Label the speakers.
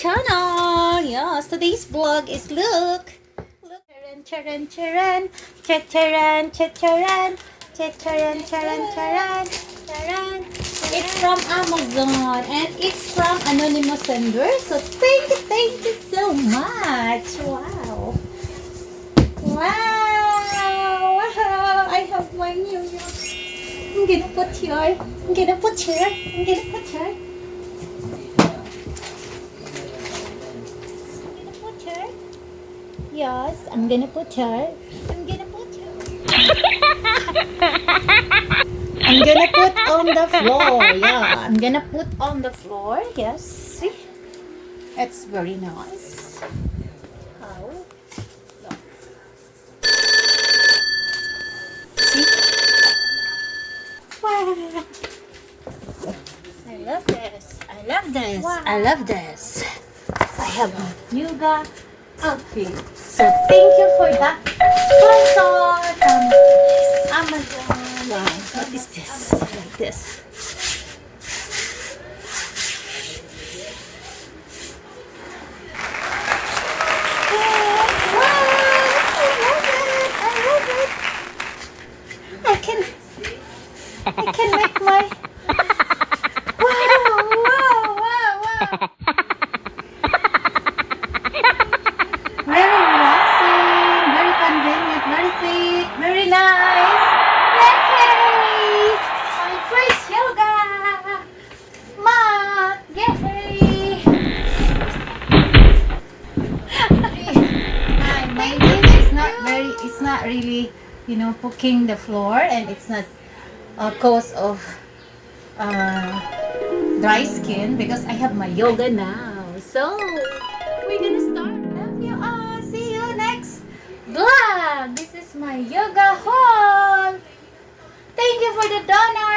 Speaker 1: channel. Yes, today's vlog is look. Look, charan, charan, charan, charan, charan, charan, charan, charan, charan. It's from Amazon and it's from anonymous sender. So thank you, thank you so much. Wow. Wow. Wow. I have my new. I'm gonna put here. I'm gonna put here. I'm gonna put here. I'm gonna put her. Yes, I'm gonna put her. I'm gonna put her. I'm gonna put on the floor. Yeah, I'm gonna put on the floor. Yes, see? It's very nice. How? Look. See? Wow. I love this. I love this. I love this. I have a yoga outfit. So thank you for that sponsor from um, Amazon. Wow, what is this? Like this. Wow, I love it. I love it. I can, I can make my. Hi, my name is not very. It's not really, you know, poking the floor, and it's not a cause of uh, dry skin because I have my yoga now. So we're gonna start. Love you all. See you next vlog. This is my yoga haul. Thank you for the donut.